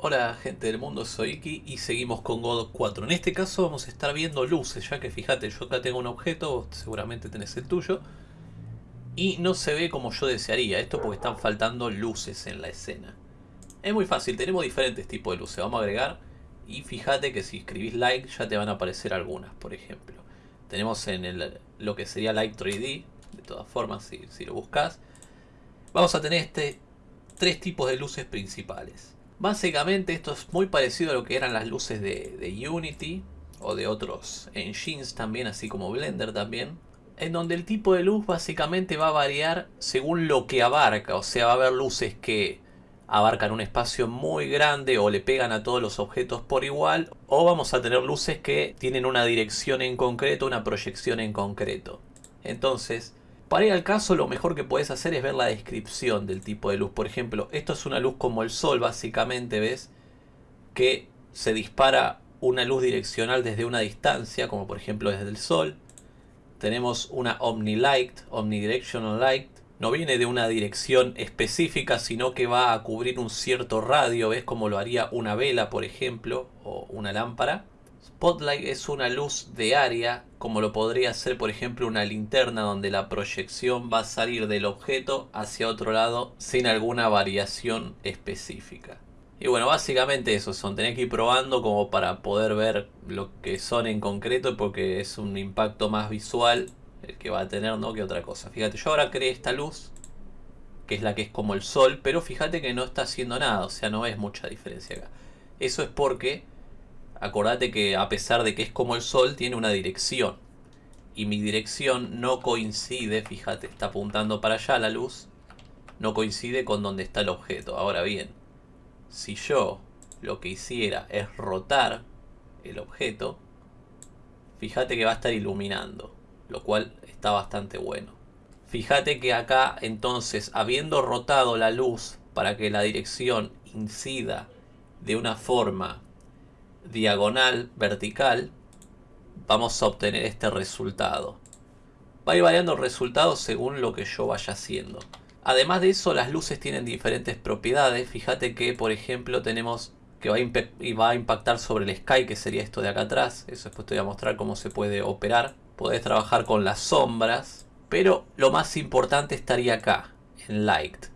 Hola gente del mundo, soy Iki y seguimos con God 4. En este caso vamos a estar viendo luces, ya que fíjate, yo acá tengo un objeto, seguramente tenés el tuyo, y no se ve como yo desearía, esto porque están faltando luces en la escena. Es muy fácil, tenemos diferentes tipos de luces, vamos a agregar, y fíjate que si escribís like ya te van a aparecer algunas, por ejemplo. Tenemos en el, lo que sería Light 3D, de todas formas, si, si lo buscas. Vamos a tener este tres tipos de luces principales. Básicamente esto es muy parecido a lo que eran las luces de, Unity o de otros engines también, así como Blender también. En donde el tipo de luz básicamente va a variar según lo que abarca. O sea, va a haber luces que abarcan un espacio muy grande o le pegan a todos los objetos por igual. O vamos a tener luces que tienen una dirección en concreto, una proyección en concreto. Entonces, para ir al caso, lo mejor que puedes hacer es ver la descripción del tipo de luz. Por ejemplo, esto es una luz como el sol, básicamente, ¿ves? Que se dispara una luz direccional desde una distancia, como por ejemplo desde el sol. Tenemos una Omnilight, Omnidirectional Light. No viene de una dirección específica, sino que va a cubrir un cierto radio, ¿ves? Como lo haría una vela, por ejemplo, o una lámpara. Spotlight es una luz de área, como lo podría ser por ejemplo una linterna donde la proyección va a salir del objeto hacia otro lado sin alguna variación específica. Y bueno, básicamente eso son, tenés que ir probando como para poder ver lo que son en concreto porque es un impacto más visual el que va a tener no que otra cosa. Fíjate, yo ahora creé esta luz que es la que es como el sol, pero fíjate que no está haciendo nada, o sea, no ves mucha diferencia acá. Eso es porque acordate que a pesar de que es como el sol, tiene una dirección. Y mi dirección no coincide, fíjate, está apuntando para allá la luz, no coincide con donde está el objeto. Ahora bien, si yo lo que hiciera es rotar el objeto, fíjate que va a estar iluminando, lo cual está bastante bueno. Fíjate que acá entonces, habiendo rotado la luz para que la dirección incida de una forma diagonal, vertical, vamos a obtener este resultado. Va a ir variando el resultado según lo que yo vaya haciendo. Además de eso, las luces tienen diferentes propiedades. Fíjate que, por ejemplo, tenemos que va a, va a impactar sobre el sky, que sería esto de acá atrás. Eso después te voy a mostrar cómo se puede operar. Podés trabajar con las sombras. Pero lo más importante estaría acá, en Light.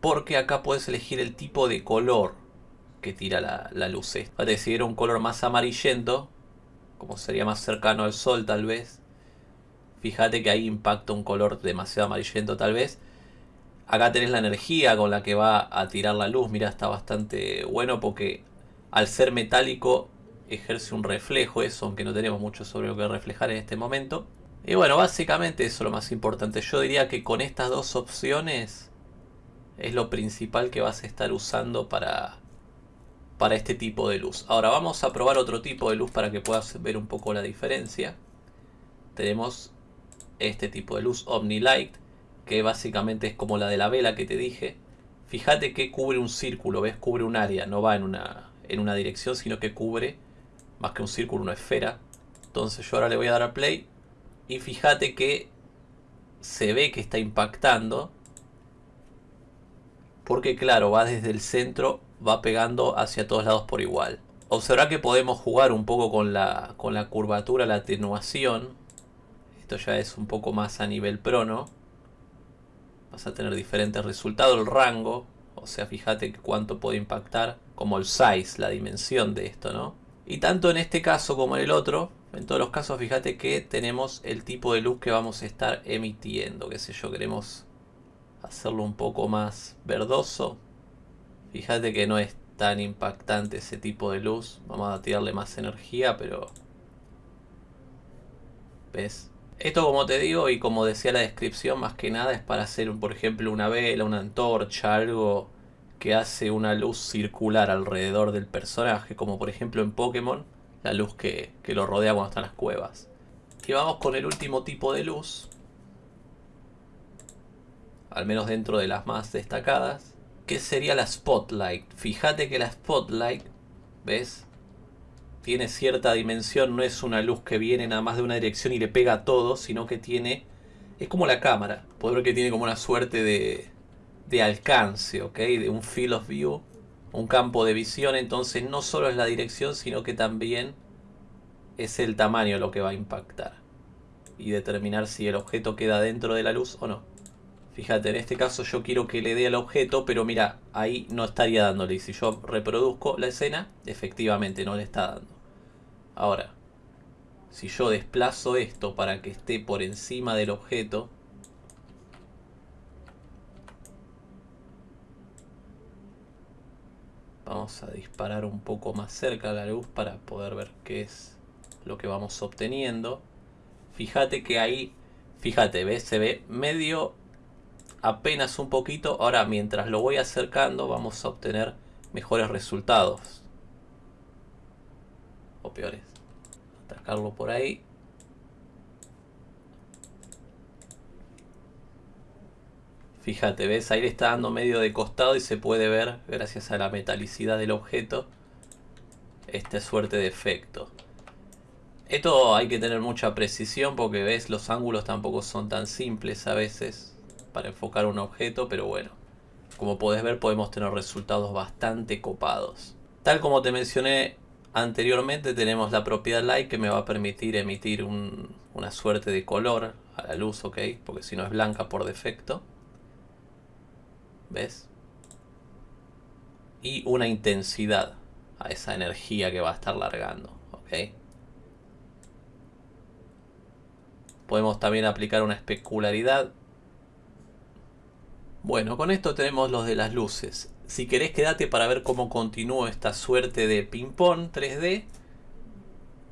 Porque acá puedes elegir el tipo de color que tira la, luz esta. Era un color más amarillento, como sería más cercano al sol tal vez, fíjate que ahí impacta un color demasiado amarillento tal vez. Acá tenés la energía con la que va a tirar la luz, mira está bastante bueno porque al ser metálico ejerce un reflejo eso, aunque no tenemos mucho sobre lo que reflejar en este momento. Y bueno, básicamente eso es lo más importante. Yo diría que con estas dos opciones es lo principal que vas a estar usando para, para este tipo de luz. Ahora vamos a probar otro tipo de luz para que puedas ver un poco la diferencia. Tenemos este tipo de luz Omnilight, que básicamente es como la de la vela que te dije. Fíjate que cubre un círculo, ¿ves? Cubre un área, no va en una, en una dirección, sino que cubre más que un círculo, una esfera. Entonces yo ahora le voy a dar a play y fíjate que se ve que está impactando porque claro, va desde el centro va pegando hacia todos lados por igual. Observa que podemos jugar un poco con la, con la curvatura, la atenuación. Esto ya es un poco más a nivel prono. Vas a tener diferentes resultados. El rango, o sea, fíjate cuánto puede impactar. Como el size, la dimensión de esto, ¿no? Y tanto en este caso como en el otro, en todos los casos fíjate que tenemos el tipo de luz que vamos a estar emitiendo. Qué sé yo, queremos hacerlo un poco más verdoso Fíjate que no es tan impactante ese tipo de luz. Vamos a tirarle más energía, pero... ¿Ves? Esto como te digo y como decía la descripción, más que nada es para hacer, por ejemplo, una vela, una antorcha, algo que hace una luz circular alrededor del personaje, como por ejemplo en Pokémon, la luz que, que lo rodea cuando están las cuevas. Y vamos con el último tipo de luz, al menos dentro de las más destacadas, ¿Qué sería la Spotlight? Fíjate que la Spotlight, ¿ves? Tiene cierta dimensión, no es una luz que viene nada más de una dirección y le pega a todo, sino que tiene... Es como la cámara, puedo ver que tiene como una suerte de, de alcance, ¿ok? De un field of view un campo de visión, entonces no solo es la dirección, sino que también es el tamaño lo que va a impactar. Y determinar si el objeto queda dentro de la luz o no. Fíjate, en este caso yo quiero que le dé al objeto, pero mira, ahí no estaría dándole. Y si yo reproduzco la escena, efectivamente no le está dando. Ahora, si yo desplazo esto para que esté por encima del objeto, vamos a disparar un poco más cerca la luz para poder ver qué es lo que vamos obteniendo. Fíjate que ahí, fíjate, ¿ves? Se ve medio apenas un poquito. Ahora, mientras lo voy acercando, vamos a obtener mejores resultados. O peores. Atacarlo por ahí. Fíjate, ¿ves? Ahí le está dando medio de costado y se puede ver, gracias a la metalicidad del objeto, esta suerte de efecto. Esto hay que tener mucha precisión porque, ¿ves? Los ángulos tampoco son tan simples a veces para enfocar un objeto, pero bueno. Como podés ver podemos tener resultados bastante copados. Tal como te mencioné anteriormente tenemos la propiedad light que me va a permitir emitir una suerte de color a la luz, ¿ok? Porque si no es blanca por defecto. ¿Ves? Y una intensidad a esa energía que va a estar largando, ¿ok? Podemos también aplicar una especularidad bueno, con esto tenemos los de las luces. Si querés quédate para ver cómo continúa esta suerte de ping-pong 3D.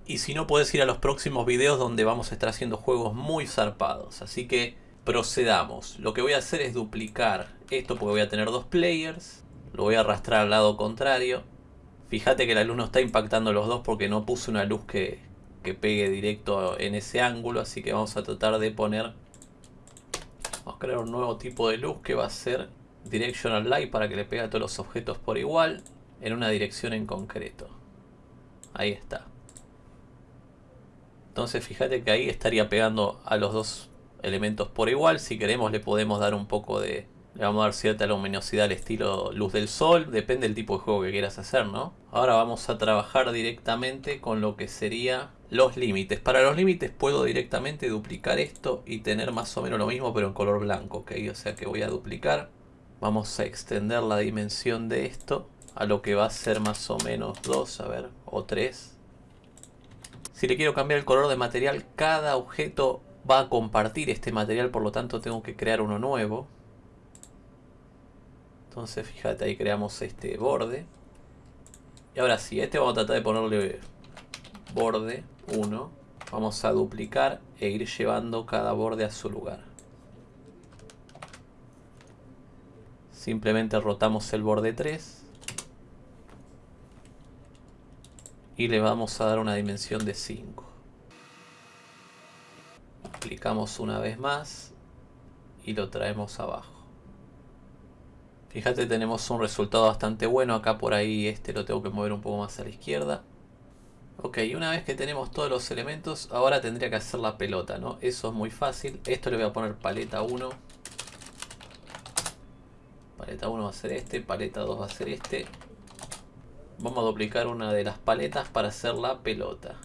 Y si no, puedes ir a los próximos videos donde vamos a estar haciendo juegos muy zarpados. Así que procedamos. Lo que voy a hacer es duplicar esto porque voy a tener dos players. Lo voy a arrastrar al lado contrario. Fíjate que la luz no está impactando los dos porque no puse una luz que, que pegue directo en ese ángulo. Así que vamos a tratar de poner Crear un nuevo tipo de luz que va a ser Directional Light para que le pegue a todos los objetos por igual en una dirección en concreto. Ahí está. Entonces fíjate que ahí estaría pegando a los dos elementos por igual. Si queremos le podemos dar un poco de le vamos a dar cierta luminosidad al estilo luz del sol, depende del tipo de juego que quieras hacer, ¿no? Ahora vamos a trabajar directamente con lo que sería los límites. Para los límites puedo directamente duplicar esto y tener más o menos lo mismo pero en color blanco, ¿ok? O sea que voy a duplicar. Vamos a extender la dimensión de esto a lo que va a ser más o menos 2, a ver, o 3. Si le quiero cambiar el color de material, cada objeto va a compartir este material, por lo tanto tengo que crear uno nuevo. Entonces fíjate ahí creamos este borde. Y ahora sí, este vamos a tratar de ponerle borde 1. Vamos a duplicar e ir llevando cada borde a su lugar. Simplemente rotamos el borde 3. Y le vamos a dar una dimensión de 5. Clicamos una vez más y lo traemos abajo. Fíjate, tenemos un resultado bastante bueno. Acá por ahí este lo tengo que mover un poco más a la izquierda. Ok, una vez que tenemos todos los elementos, ahora tendría que hacer la pelota, ¿no? Eso es muy fácil. Esto le voy a poner paleta 1. Paleta 1 va a ser este, paleta 2 va a ser este. Vamos a duplicar una de las paletas para hacer la pelota.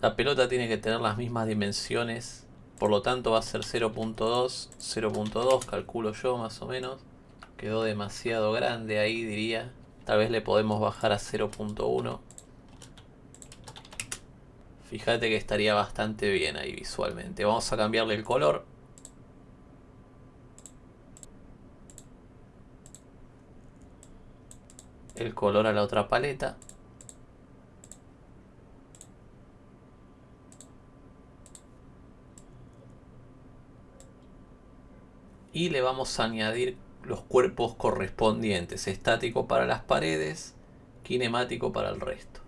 La pelota tiene que tener las mismas dimensiones por lo tanto va a ser 0.2, 0.2 calculo yo más o menos. Quedó demasiado grande ahí diría. Tal vez le podemos bajar a 0.1. Fíjate que estaría bastante bien ahí visualmente. Vamos a cambiarle el color. El color a la otra paleta. y le vamos a añadir los cuerpos correspondientes, estático para las paredes, kinemático para el resto.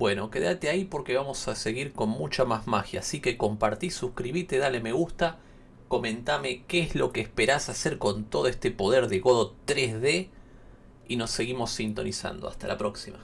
Bueno, quédate ahí porque vamos a seguir con mucha más magia. Así que compartí, suscríbete, dale me gusta. Comentame qué es lo que esperás hacer con todo este poder de Godot 3D. Y nos seguimos sintonizando. Hasta la próxima.